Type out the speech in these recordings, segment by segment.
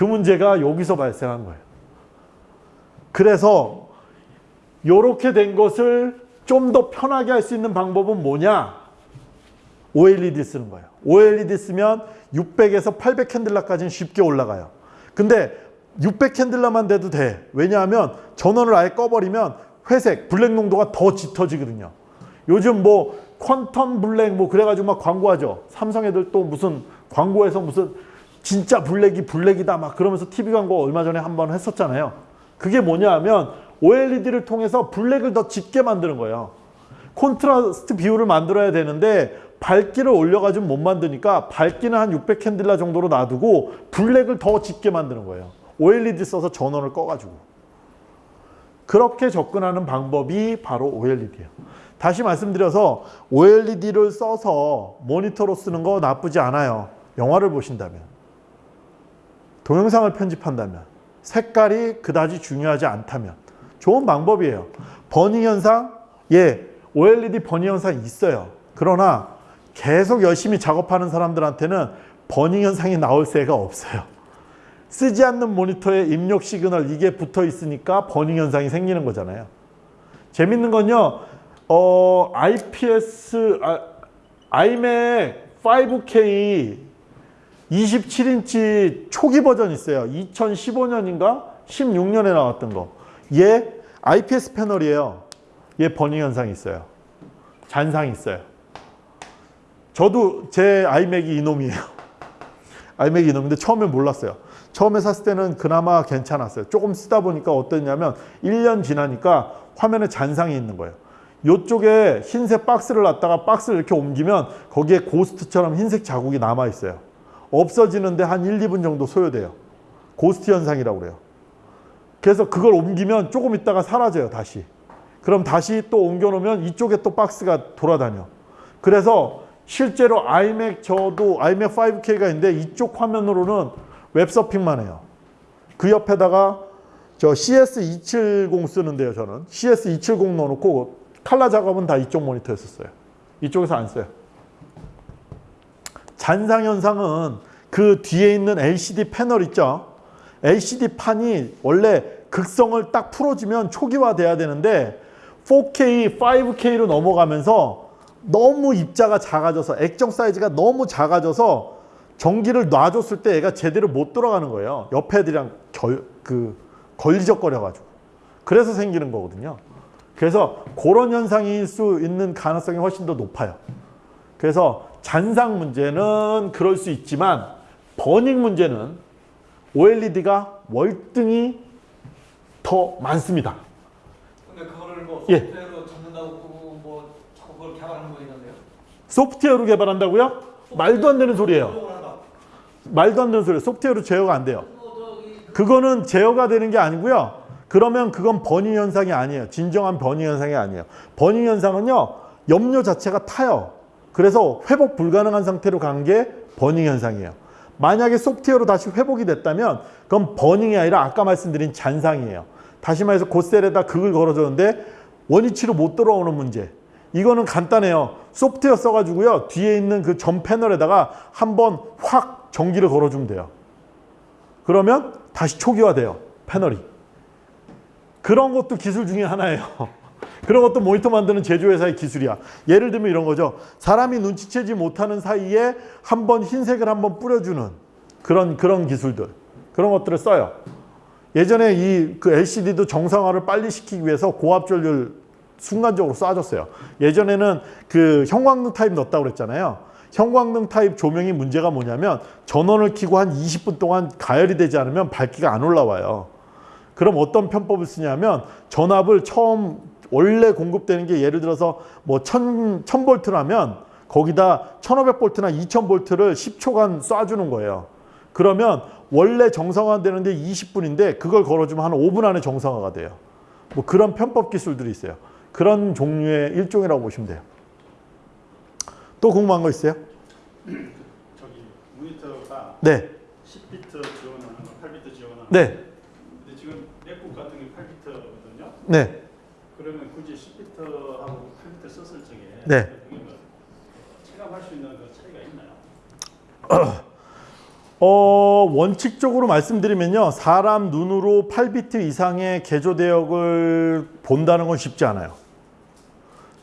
그 문제가 여기서 발생한 거예요. 그래서 이렇게 된 것을 좀 더 편하게 할 수 있는 방법은 뭐냐? OLED 쓰는 거예요. OLED 쓰면 600에서 800 candela까지는 쉽게 올라가요. 근데 600 candela만 돼도 돼. 왜냐하면 전원을 아예 꺼버리면 회색, black 농도가 더 짙어지거든요. 요즘 뭐 quantum black 뭐 그래가지고 막 광고하죠. 삼성 애들 또 무슨 광고에서 무슨 진짜 black이 black이다 막 그러면서 TV 광고 얼마 전에 한 번 했었잖아요. 그게 뭐냐 하면 OLED를 통해서 black을 더 짙게 만드는 거예요. 콘트라스트 비율을 만들어야 되는데 밝기를 올려가지고 못 만드니까 밝기는 한 600 candela 정도로 놔두고 black을 더 짙게 만드는 거예요. OLED 써서 전원을 꺼가지고. 그렇게 접근하는 방법이 바로 OLED예요. 다시 말씀드려서 OLED를 써서 모니터로 쓰는 거 나쁘지 않아요. 영화를 보신다면. 동영상을 편집한다면. 색깔이 그다지 중요하지 않다면. 좋은 방법이에요. burning 현상? 예, OLED burning 현상이 있어요. 그러나 계속 열심히 작업하는 사람들한테는 burning 현상이 나올 새가 없어요. 쓰지 않는 모니터에 입력 시그널 이게 붙어 있으니까 burning 현상이 생기는 거잖아요. 재밌는 건요. 어, IPS 아, iMac 5K 27인치 초기 버전 있어요. 2015년인가 16년에 나왔던 거. 얘 IPS 패널이에요. 얘 버닝 현상이 있어요. 잔상이 있어요. 저도 제 아이맥이 이놈이에요. 아이맥이 이놈인데 처음에 몰랐어요. 처음에 샀을 때는 그나마 괜찮았어요. 조금 쓰다 보니까 어땠냐면 1년 지나니까 화면에 잔상이 있는 거예요. 이쪽에 흰색 박스를 놨다가 박스를 이렇게 옮기면 거기에 고스트처럼 흰색 자국이 남아 있어요. 없어지는데 한 1, 2분 정도 소요돼요. 고스트 현상이라고 그래요. 그래서 그걸 옮기면 조금 있다가 사라져요, 다시. 그럼 다시 또 옮겨놓으면 이쪽에 또 박스가 돌아다녀. 그래서 실제로 아이맥 저도 아이맥 5K가 있는데 이쪽 화면으로는 웹서핑만 해요. 그 옆에다가 저 CS270 쓰는데요, 저는. CS270 넣어놓고 칼라 작업은 다 이쪽 모니터였었어요. 이쪽에서 안 써요. 잔상 현상은 그 뒤에 있는 LCD 패널 있죠. LCD 판이 원래 극성을 딱 풀어주면 초기화 돼야 되는데 4K, 5K로 넘어가면서 너무 입자가 작아져서 액정 사이즈가 너무 작아져서 전기를 놔줬을 때 얘가 제대로 못 돌아가는 거예요. 옆에 애들이랑 결, 그 걸리적거려가지고. 그래서 생기는 거거든요. 그래서 그런 현상일 수 있는 가능성이 훨씬 더 높아요. 그래서 잔상 문제는 그럴 수 있지만 버닝 문제는 OLED가 월등히 더 많습니다. 근데 그거를 뭐 예. 소프트웨어로 잡는다고 뭐 자꾸 그걸 개발하는 거 있는데요? 소프트웨어로 개발한다고요? 말도 안 되는 소리예요. 말도 안 되는 소리예요. 소프트웨어로 제어가 안 돼요. 그거는 제어가 되는 게 아니고요. 그러면 그건 burning 현상이 아니에요. 진정한 burning 현상이 아니에요. burning 현상은요. 염료 자체가 타요. 그래서 회복 불가능한 상태로 간 게 burning 현상이에요. 만약에 소프트웨어로 다시 회복이 됐다면 그건 burning이 아니라 아까 말씀드린 잔상이에요. 다시 말해서 고 셀에다 극을 걸어줬는데 원위치로 못 돌아오는 문제. 이거는 간단해요. 소프트웨어 써가지고요. 뒤에 있는 그전 패널에다가 한번 확 전기를 걸어주면 돼요. 그러면 다시 초기화돼요. 패널이. 그런 것도 기술 중에 하나예요. 그런 것도 모니터 만드는 제조회사의 기술이야. 예를 들면 이런 거죠. 사람이 눈치채지 못하는 사이에 한번 흰색을 한번 뿌려주는 그런 그런 기술들. 그런 것들을 써요. 예전에 이 그 LCD도 정상화를 빨리 시키기 위해서 고압 전류를 순간적으로 쏴줬어요. 예전에는 그 형광등 타입 넣었다고 그랬잖아요. 형광등 타입 조명이 문제가 뭐냐면 전원을 켜고 한 20분 동안 가열이 되지 않으면 밝기가 안 올라와요. 그럼 어떤 편법을 쓰냐면 전압을 처음 원래 공급되는 게 예를 들어서 뭐 1000, 1000볼트라면 거기다 1500볼트나 2000볼트를 10초간 쏴주는 거예요. 그러면 원래 정상화 되는데 20분인데 그걸 걸어주면 한 5분 안에 정상화가 돼요. 뭐 그런 편법 기술들이 있어요. 그런 종류의 일종이라고 보시면 돼요. 또 궁금한 거 있어요? 저기 모니터가 네. 10비트 지원하는 거, 8비트 지원하는 거. 네. 근데 지금 맥북 같은 게 8비트거든요. 네. 그러면 굳이 10비트하고 8비트 썼을 적에 네. 체감할 수 있는 그 차이가 있나요? 어, 원칙적으로 말씀드리면요. 사람 눈으로 8비트 이상의 개조 대역을 본다는 건 쉽지 않아요.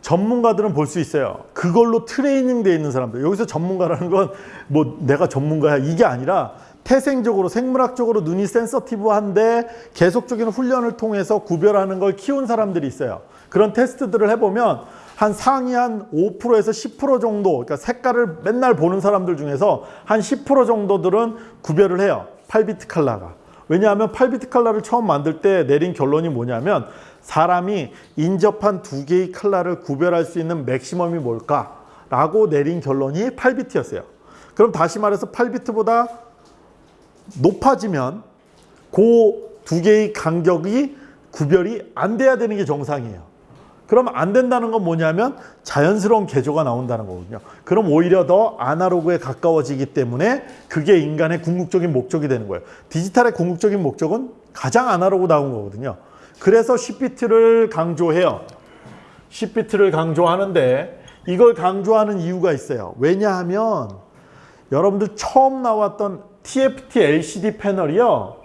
전문가들은 볼 수 있어요. 그걸로 트레이닝 돼 있는 사람들. 여기서 전문가라는 건 뭐 내가 전문가야 이게 아니라 태생적으로 생물학적으로 눈이 센서티브한데 계속적인 훈련을 통해서 구별하는 걸 키운 사람들이 있어요. 그런 테스트들을 해보면 한 상위 한 5%에서 10% 정도, 그러니까 색깔을 맨날 보는 사람들 중에서 한 10% 정도들은 구별을 해요. 8비트 칼라가. 왜냐하면 8비트 칼라를 처음 만들 때 내린 결론이 뭐냐면 사람이 인접한 두 개의 칼라를 구별할 수 있는 맥시멈이 뭘까 라고 내린 결론이 8비트였어요. 그럼 다시 말해서 8비트보다 높아지면 그 두 개의 간격이 구별이 안 돼야 되는 게 정상이에요. 그럼 안 된다는 건 뭐냐면 자연스러운 개조가 나온다는 거거든요. 그럼 오히려 더 아날로그에 가까워지기 때문에 그게 인간의 궁극적인 목적이 되는 거예요. 디지털의 궁극적인 목적은 가장 아날로그 나온 거거든요. 그래서 10비트를 강조해요. 10비트를 강조하는데 이걸 강조하는 이유가 있어요. 왜냐하면 여러분들 처음 나왔던 TFT LCD 패널이요.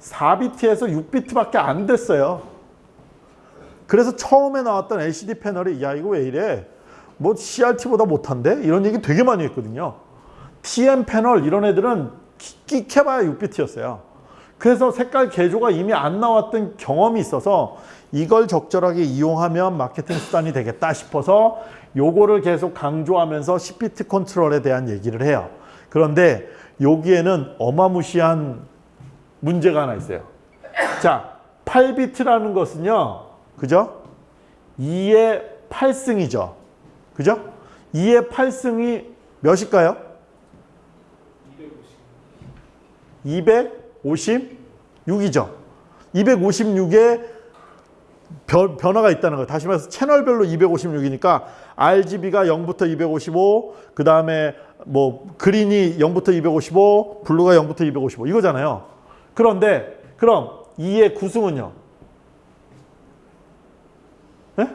4비트에서 6비트밖에 안 됐어요. 그래서 처음에 나왔던 LCD 패널이 야 이거 왜 이래? 뭐 CRT보다 못한데? 이런 얘기 되게 많이 했거든요. TM 패널 이런 애들은 끽해봐야 6비트였어요. 그래서 색깔 개조가 이미 안 나왔던 경험이 있어서 이걸 적절하게 이용하면 마케팅 수단이 되겠다 싶어서 요거를 계속 강조하면서 10비트 컨트롤에 대한 얘기를 해요. 그런데 여기에는 어마무시한 문제가 하나 있어요. 자, 8비트라는 것은요. 그죠? 2의 8승이죠. 그죠? 2의 8승이 몇일까요? 256이죠. 256에 변, 변화가 있다는 거예요. 다시 말해서 채널별로 256이니까 RGB가 0부터 255, 그 다음에 뭐 그린이 0부터 255, 블루가 0부터 255 이거잖아요. 그런데 그럼 2의 9승은요? 네?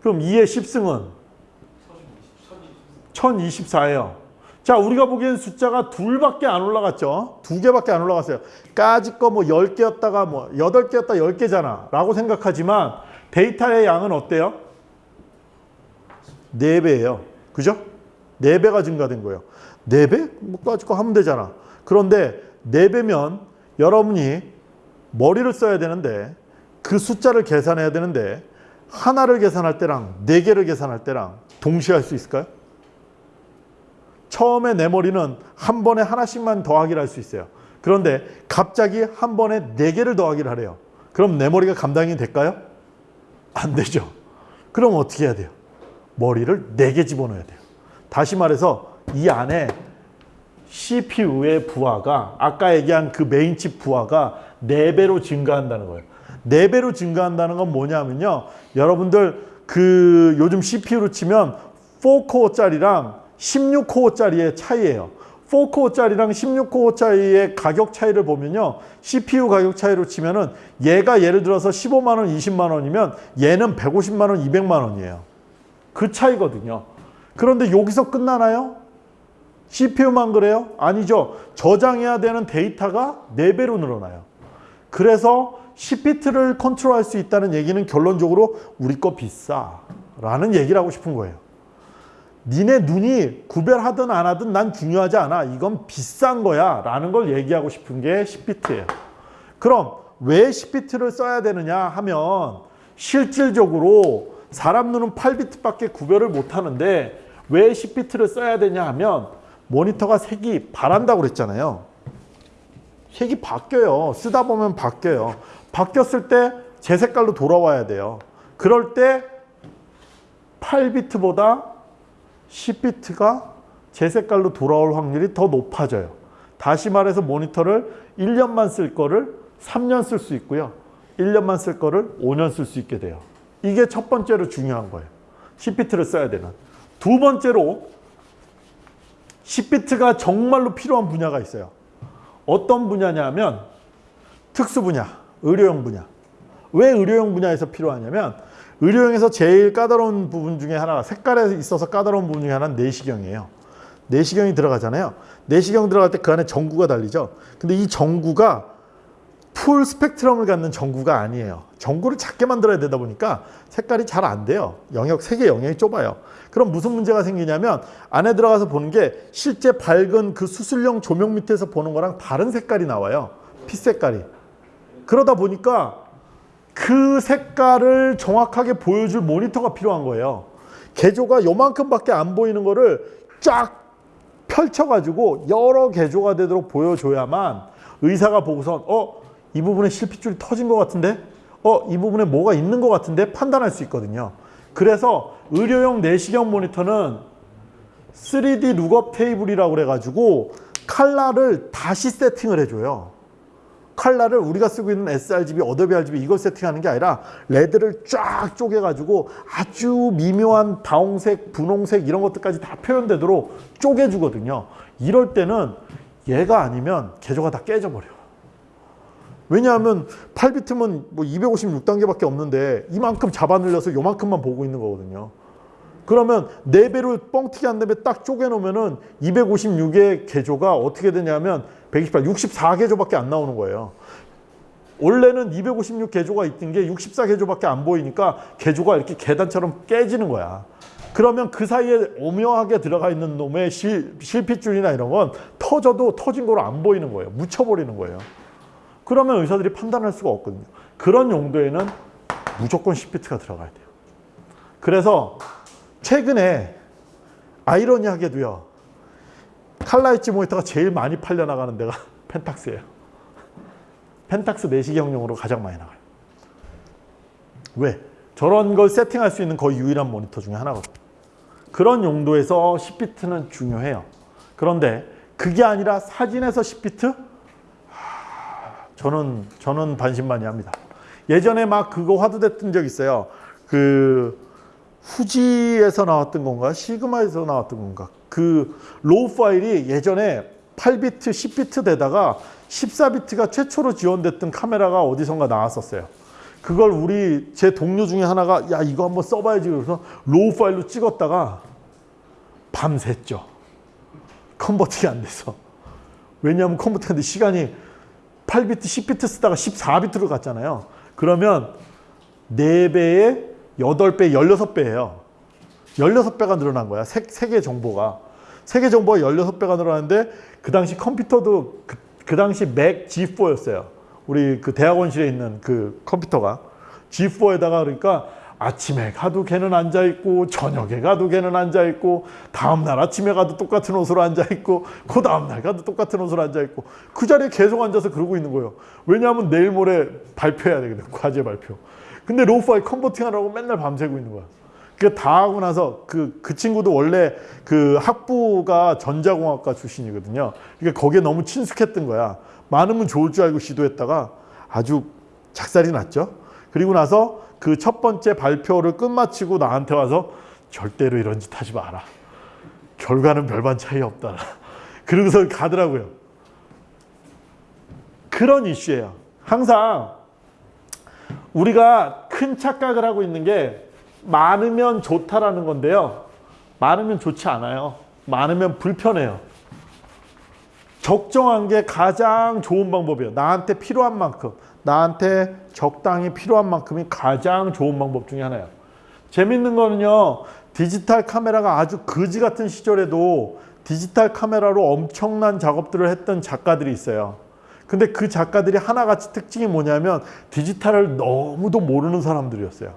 그럼 2의 10승은 1024예요. 자, 우리가 보기엔 숫자가 둘밖에 안 올라갔죠. 두 개밖에 안 올라갔어요. 까짓 거 뭐 10개였다가 뭐 8개였다 10개잖아. 라고 생각하지만 데이터의 양은 어때요? 4배예요. 그죠? 4배가 증가된 거예요. 4배? 뭐거 하면 되잖아. 그런데 4배면 여러분이 머리를 써야 되는데 그 숫자를 계산해야 되는데 하나를 계산할 때랑 네 개를 계산할 때랑 동시에 할 수 있을까요? 처음에 내 머리는 한 번에 하나씩만 더하기를 할 수 있어요. 그런데 갑자기 한 번에 네 개를 더하기를 하래요. 그럼 내 머리가 감당이 될까요? 안 되죠. 그럼 어떻게 해야 돼요? 머리를 네개 집어넣어야 돼요. 다시 말해서 이 안에 CPU의 부하가 아까 얘기한 그 메인칩 부하가 4배로 증가한다는 거예요. 4배로 증가한다는 건 뭐냐면요. 여러분들 그 요즘 CPU로 치면 4코어짜리랑 16코어짜리의 차이예요. 4코어짜리랑 16코어짜리의 가격 차이를 보면요. CPU 가격 차이로 치면은 얘가 예를 들어서 15만 원, 20만 원이면 얘는 150만 원, 200만 원이에요. 그 차이거든요. 그런데 여기서 끝나나요? CPU만 그래요? 아니죠. 저장해야 되는 데이터가 4배로 늘어나요. 그래서 10비트를 컨트롤할 수 있다는 얘기는 결론적으로 우리 거 비싸 라는 얘기를 하고 싶은 거예요. 니네 눈이 구별하든 안 하든 난 중요하지 않아. 이건 비싼 거야 라는 걸 얘기하고 싶은 게 10비트예요. 그럼 왜 10비트를 써야 되느냐 하면 실질적으로 사람 눈은 8비트밖에 구별을 못 하는데 왜 10비트를 써야 되냐 하면 모니터가 색이 바란다고 그랬잖아요. 색이 바뀌어요. 쓰다 보면 바뀌어요. 바뀌었을 때 제 색깔로 돌아와야 돼요. 그럴 때 8비트보다 10비트가 제 색깔로 돌아올 확률이 더 높아져요. 다시 말해서 모니터를 1년만 쓸 거를 3년 쓸 수 있고요. 1년만 쓸 거를 5년 쓸 수 있게 돼요. 이게 첫 번째로 중요한 거예요. 10비트를 써야 되는. 두 번째로 10비트가 정말로 필요한 분야가 있어요. 어떤 분야냐면 특수 분야, 의료용 분야. 왜 의료용 분야에서 필요하냐면 의료용에서 제일 까다로운 부분 중에 하나가 색깔에 있어서 까다로운 부분 중에 하나는 내시경이에요. 내시경이 들어가잖아요. 내시경 들어갈 때 그 안에 전구가 달리죠. 근데 이 전구가 풀 스펙트럼을 갖는 전구가 아니에요. 전구를 작게 만들어야 되다 보니까 색깔이 잘 안 돼요. 영역 색의 영역이 좁아요. 그럼 무슨 문제가 생기냐면 안에 들어가서 보는 게 실제 밝은 그 수술용 조명 밑에서 보는 거랑 다른 색깔이 나와요. 피 색깔이. 그러다 보니까 그 색깔을 정확하게 보여줄 모니터가 필요한 거예요. 개조가 요만큼밖에 안 보이는 거를 쫙 펼쳐가지고 여러 개조가 되도록 보여줘야만 의사가 보고선 어? 이 부분에 실핏줄이 터진 것 같은데? 어? 이 부분에 뭐가 있는 것 같은데? 판단할 수 있거든요. 그래서 의료용 내시경 모니터는 3D 룩업 테이블이라고 그래가지고 칼라를 다시 세팅을 해줘요. 칼라를 우리가 쓰고 있는 sRGB, Adobe RGB 이걸 세팅하는 게 아니라 red를 쫙 쪼개가지고 아주 미묘한 다홍색, 분홍색 이런 것들까지 다 표현되도록 쪼개주거든요. 이럴 때는 얘가 아니면 계조가 다 깨져버려. 왜냐하면 8비트면 뭐 256단계밖에 없는데 이만큼 잡아 늘려서 요만큼만 보고 있는 거거든요. 그러면 4배로 뻥튀기 한 다음에 딱 쪼개놓으면 은 256의 개조가 어떻게 되냐면 128, 64개조밖에 안 나오는 거예요. 원래는 256 개조가 있던 게 64 개조밖에 안 보이니까 개조가 이렇게 계단처럼 깨지는 거야. 그러면 그 사이에 오묘하게 들어가 있는 놈의 실, 실핏줄이나 이런 건 터져도 터진 거로 안 보이는 거예요. 묻혀버리는 거예요. 그러면 의사들이 판단할 수가 없거든요. 그런 용도에는 무조건 10비트가 들어가야 돼요. 그래서 최근에 아이러니하게도요. 칼라 엣지 모니터가 제일 많이 팔려나가는 데가 펜탁스예요. 펜탁스 내시경용으로 가장 많이 나가요. 왜? 저런 걸 세팅할 수 있는 거의 유일한 모니터 중에 하나거든요. 그런 용도에서 10비트는 중요해요. 그런데 그게 아니라 사진에서 10비트? 저는 저는 반신반의 합니다. 예전에 막 그거 화두됐던 적 있어요. 그 후지에서 나왔던 건가 시그마에서 나왔던 건가 그 raw 파일이 예전에 8비트 10비트 되다가 14비트가 최초로 지원됐던 카메라가 어디선가 나왔었어요. 그걸 우리 제 동료 중에 하나가 야 이거 한번 써봐야지 그래서 raw 파일로 찍었다가 밤샜죠. 컨버팅이 안 돼서. 왜냐하면 컨버팅하는데 시간이 8비트, 10비트 쓰다가 14비트로 갔잖아요. 그러면 4배에 8배, 16배예요. 16배가 늘어난 거야. 세, 세계 정보가. 세계 정보가 16배가 늘어났는데 그 당시 컴퓨터도 그, 그 당시 맥 G4였어요. 우리 그 대학원실에 있는 그 컴퓨터가 G4에다가 그러니까 아침에 가도 걔는 앉아 있고 저녁에 가도 걔는 앉아 있고 다음 날 아침에 가도 똑같은 옷으로 앉아 있고 그 다음 날 가도 똑같은 옷으로 앉아 있고 그 자리에 계속 앉아서 그러고 있는 거예요. 왜냐하면 내일 모레 발표해야 되거든. 과제 발표. 근데 raw 파일 converting 하느라고 맨날 밤새고 있는 거야. 그다 하고 나서 그, 그 친구도 원래 그 학부가 전자공학과 출신이거든요. 그러니까 거기에 너무 친숙했던 거야. 많으면 좋을 줄 알고 시도했다가 아주 작살이 났죠. 그리고 나서 그 첫 번째 발표를 끝마치고 나한테 와서 절대로 이런 짓 하지 마라. 결과는 별반 차이 없다. 그러고서 가더라고요. 그런 이슈예요. 항상 우리가 큰 착각을 하고 있는 게 많으면 좋다라는 건데요. 많으면 좋지 않아요. 많으면 불편해요. 적정한 게 가장 좋은 방법이에요. 나한테 필요한 만큼, 나한테 적당히 필요한 만큼이 가장 좋은 방법 중에 하나예요. 재밌는 거는요. 디지털 카메라가 아주 거지 같은 시절에도 디지털 카메라로 엄청난 작업들을 했던 작가들이 있어요. 근데 그 작가들이 하나같이 특징이 뭐냐면 디지털을 너무도 모르는 사람들이었어요.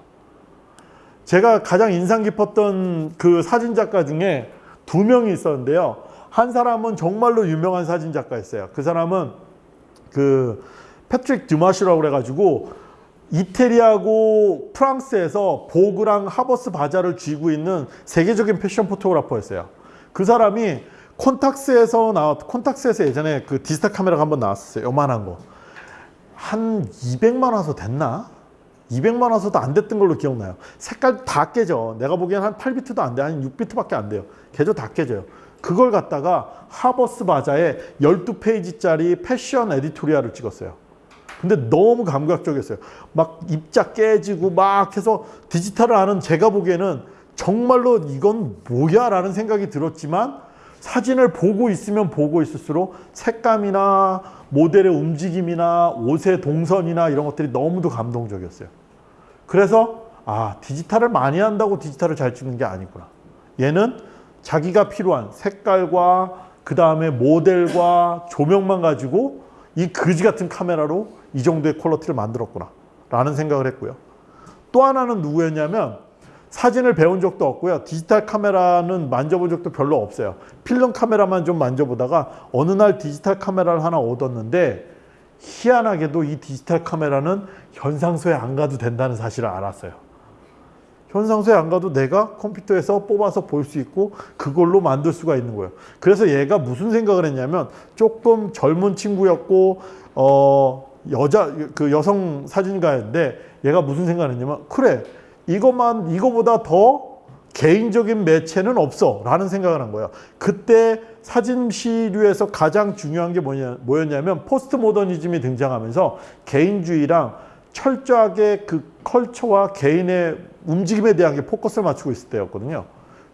제가 가장 인상 깊었던 그 사진 작가 중에 두 명이 있었는데요. 한 사람은 정말로 유명한 사진 작가였어요. 그 사람은 그 패트릭 듀마시라고 그래가지고 이태리하고 프랑스에서 보그랑 하버스 바자를 쥐고 있는 세계적인 패션 포토그래퍼였어요. 그 사람이 콘탁스에서 나왔 콘탁스에서 예전에 그 디지털 카메라가 한번 나왔었어요. 요만한 거. 한 200만 화소 됐나? 200만 화소도 안 됐던 걸로 기억나요. 색깔 다 깨져. 내가 보기엔 한 8비트도 안 돼. 한 6비트밖에 안 돼요. 개조 다 깨져요. 그걸 갖다가 하버스 바자에 12페이지짜리 패션 에디토리얼을 찍었어요. 근데 너무 감각적이었어요. 막 입자 깨지고 막 해서 디지털을 아는 제가 보기에는 정말로 이건 뭐야 라는 생각이 들었지만 사진을 보고 있으면 보고 있을수록 색감이나 모델의 움직임이나 옷의 동선이나 이런 것들이 너무도 감동적이었어요. 그래서 아 디지털을 많이 한다고 디지털을 잘 찍는 게 아니구나. 얘는 자기가 필요한 색깔과 그 다음에 모델과 조명만 가지고 이 거지 같은 카메라로 이 정도의 quality를 만들었구나 라는 생각을 했고요. 또 하나는 누구였냐면 사진을 배운 적도 없고요. 디지털 카메라는 만져본 적도 별로 없어요. 필름 카메라만 좀 만져보다가 어느 날 디지털 카메라를 하나 얻었는데 희한하게도 이 디지털 카메라는 현상소에 안 가도 된다는 사실을 알았어요. 현상소에 안 가도 내가 컴퓨터에서 뽑아서 볼 수 있고 그걸로 만들 수가 있는 거예요. 그래서 얘가 무슨 생각을 했냐면 조금 젊은 친구였고 어 여자 그 여성 사진가인데 얘가 무슨 생각을 했냐면 그래 이것만 이거보다 더 개인적인 매체는 없어 라는 생각을 한 거예요. 그때 사진 시류에서 가장 중요한 게 뭐냐, 뭐였냐면 포스트 모더니즘이 등장하면서 개인주의랑 철저하게 그 컬처와 개인의 움직임에 대한 게 포커스를 맞추고 있을 때였거든요.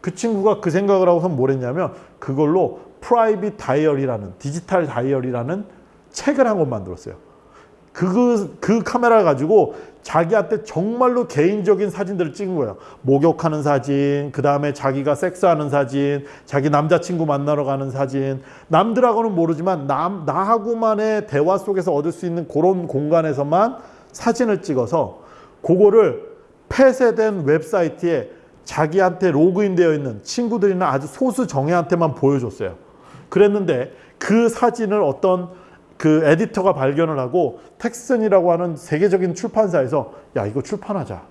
그 친구가 그 생각을 하고서 뭘 했냐면 그걸로 private diary라는 digital diary라는 책을 한 권 만들었어요. 그, 그 카메라를 가지고 자기한테 정말로 개인적인 사진들을 찍은 거예요. 목욕하는 사진, 그 다음에 자기가 섹스하는 사진, 자기 남자친구 만나러 가는 사진. 남들하고는 모르지만 남, 나하고만의 대화 속에서 얻을 수 있는 그런 공간에서만 사진을 찍어서 그거를 폐쇄된 웹사이트에 자기한테 로그인되어 있는 친구들이나 아주 소수 정예한테만 보여줬어요. 그랬는데 그 사진을 어떤 그 에디터가 발견을 하고 텍슨이라고 하는 세계적인 출판사에서 야 이거 출판하자.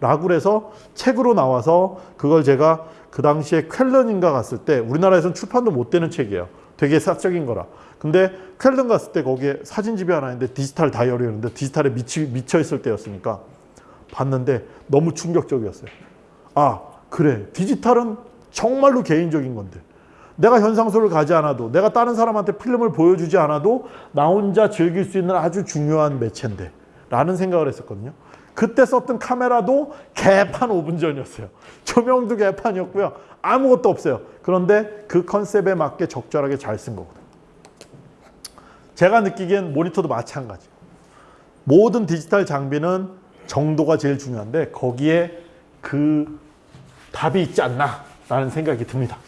라고 그래서 책으로 나와서 그걸 제가 그 당시에 쾰른인가 갔을 때 우리나라에서는 출판도 못 되는 책이에요. 되게 사적인 거라. 근데 쾰른 갔을 때 거기에 사진집이 하나 있는데 디지털 다이어리였는데 디지털에 미치, 미쳐 있을 때였으니까 봤는데 너무 충격적이었어요. 아 그래. 디지털은 정말로 개인적인 건데 내가 현상소를 가지 않아도 내가 다른 사람한테 필름을 보여주지 않아도 나 혼자 즐길 수 있는 아주 중요한 매체인데 라는 생각을 했었거든요. 그때 썼던 카메라도 개판 5분 전이었어요. 조명도 개판이었고요. 아무것도 없어요. 그런데 그 컨셉에 맞게 적절하게 잘 쓴 거거든요. 제가 느끼기엔 모니터도 마찬가지. 모든 디지털 장비는 정도가 제일 중요한데 거기에 그 답이 있지 않나 라는 생각이 듭니다.